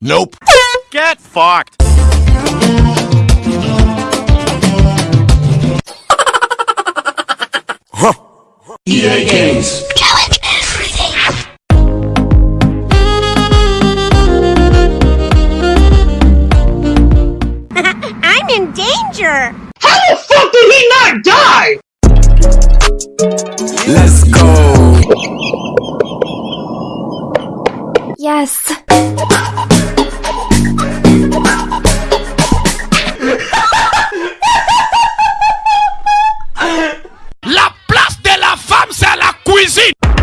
Nope. Get fucked! EA Games. Challenge everything. I'm in danger! How the fuck did he not die? Let's go. Yes. Wait!